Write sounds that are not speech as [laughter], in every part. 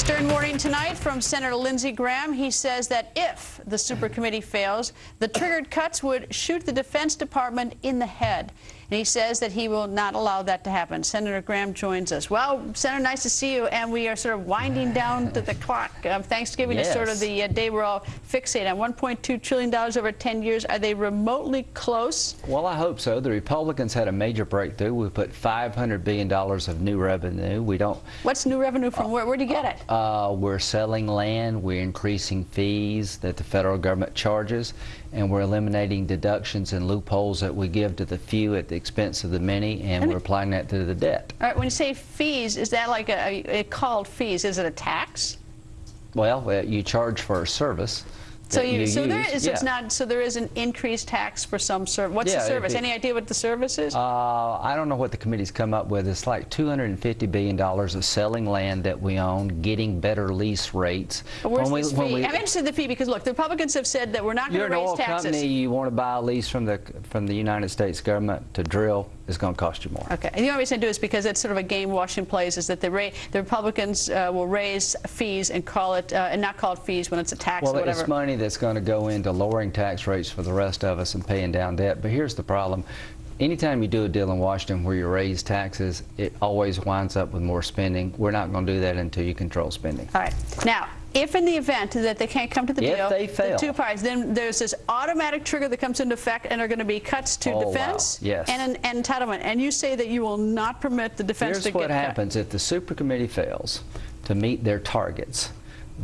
Stern Morning tonight from Senator Lindsey Graham. He says that if the super committee fails, the triggered cuts would shoot the Defense Department in the head. And he says that he will not allow that to happen. Senator Graham joins us. Well, Senator, nice to see you. And we are sort of winding down to the clock. Um, Thanksgiving yes. is sort of the uh, day we're all fixated on. $1.2 trillion over 10 years. Are they remotely close? Well, I hope so. The Republicans had a major breakthrough. We put $500 billion of new revenue. We don't. What's new revenue from? Uh, where, where do you get it? Uh, we're selling land. We're increasing fees that the federal government charges. And we're eliminating deductions and loopholes that we give to the few at the expense of the many, and, and we're applying that to the debt. All right, when you say fees, is that like a, a called fees? Is it a tax? Well, uh, you charge for a service. So you, you so use. there is yeah. it's not so there is an increased tax for some service. What's yeah, the service? Any idea what the service is? Uh, I don't know what the committee's come up with. It's like 250 billion dollars of selling land that we own, getting better lease rates. Where's this we, fee? We, I'm interested in the fee because look, the Republicans have said that we're not going to raise taxes. You're an oil company. You want to buy a lease from the from the United States government to drill is going to cost you more. Okay. And the only reason I do is because it's sort of a game Washington plays is that the, the Republicans uh, will raise fees and call it uh, and not call it fees when it's a tax well, or whatever. it's money that's going to go into lowering tax rates for the rest of us and paying down debt. But here's the problem. Anytime you do a deal in Washington where you raise taxes, it always winds up with more spending. We're not going to do that until you control spending. All right. Now, if in the event that they can't come to the if deal, they fail. the two parties, then there's this automatic trigger that comes into effect and are going to be cuts to oh, defense wow. yes. and, and entitlement. And you say that you will not permit the defense Here's to get what happens cut. if the super committee fails to meet their targets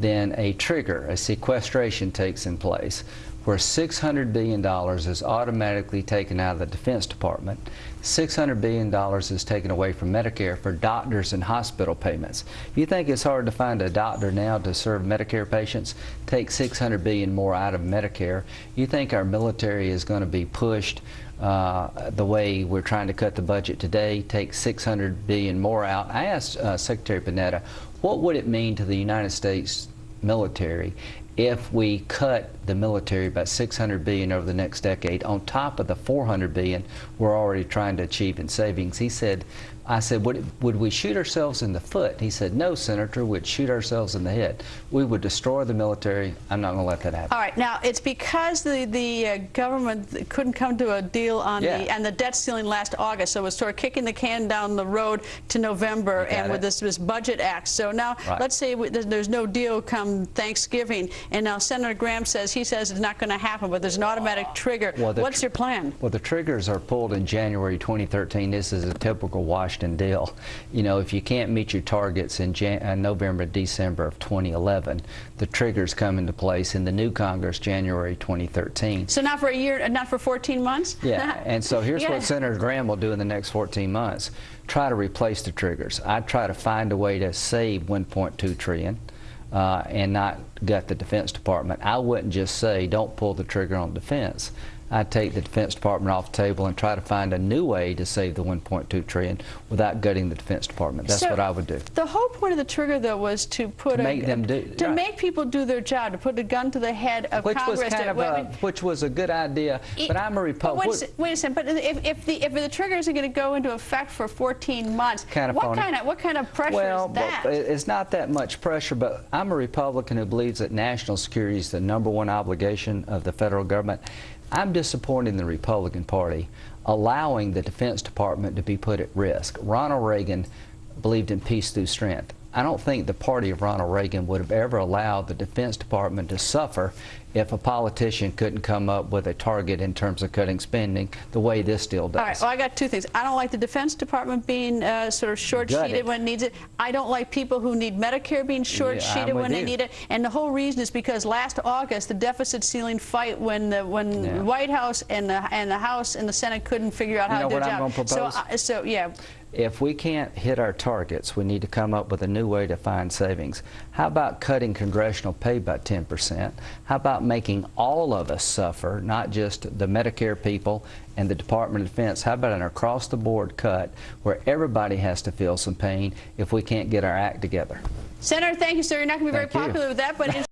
then a trigger, a sequestration takes in place where $600 billion is automatically taken out of the Defense Department. $600 billion is taken away from Medicare for doctors and hospital payments. You think it's hard to find a doctor now to serve Medicare patients, take 600 billion more out of Medicare. You think our military is going to be pushed uh, the way we're trying to cut the budget today, take 600 billion more out. I asked uh, Secretary Panetta, what would it mean to the United States military if we cut the military by 600 billion over the next decade on top of the 400 billion we're already trying to achieve in savings. He said, I said, would, would we shoot ourselves in the foot? He said, no, Senator, we'd shoot ourselves in the head. We would destroy the military. I'm not going to let that happen. All right. Now, it's because the, the uh, government couldn't come to a deal on yeah. the and the debt ceiling last August, so it was sort of kicking the can down the road to November and it. with this, this budget act. So now, right. let's say we, there's no deal come Thanksgiving, and now Senator Graham says he says it's not going to happen, but there's an automatic trigger. Well, What's your plan? Well, the triggers are pulled in January 2013. This is a typical Washington deal. You know, if you can't meet your targets in Jan uh, November, December of 2011, the triggers come into place in the new Congress January 2013. So not for a year, not for 14 months? Yeah, [laughs] and so here's yeah. what Senator Graham will do in the next 14 months. Try to replace the triggers. I'd try to find a way to save 1.2 trillion. Uh, and not gut the Defense Department. I wouldn't just say don't pull the trigger on defense. I'd take the Defense Department off the table and try to find a new way to save the 1.2 trillion without gutting the Defense Department. That's so what I would do. The whole point of the trigger, though, was to put to a, make them do to right. make people do their job, to put a gun to the head of which Congress. Was kind of a, which was a good idea, it, but I'm a Republican. Wait, wait, a second, but if, if the if the trigger isn't going to go into effect for 14 months, kind of what phony. kind of what kind of pressure well, is that? Well, it's not that much pressure, but I'm a Republican who believes that national security is the number one obligation of the federal government. I'm disappointed in the Republican Party allowing the Defense Department to be put at risk. Ronald Reagan believed in peace through strength. I don't think the party of Ronald Reagan would have ever allowed the Defense Department to suffer if a politician couldn't come up with a target in terms of cutting spending the way this deal does. All right, well, I got two things. I don't like the Defense Department being uh, sort of short-sheeted when it needs it. I don't like people who need Medicare being short-sheeted yeah, when you. they need it. And the whole reason is because last August, the deficit ceiling fight when the, when yeah. the White House and the, and the House and the Senate couldn't figure out you how to do their job. So, uh, so, yeah. If we can't hit our targets, we need to come up with a new way to find savings. How about cutting congressional pay by 10%? How about making all of us suffer, not just the Medicare people and the Department of Defense? How about an across-the-board cut where everybody has to feel some pain if we can't get our act together? Senator, thank you, sir. You're not going to be thank very you. popular with that, but [laughs]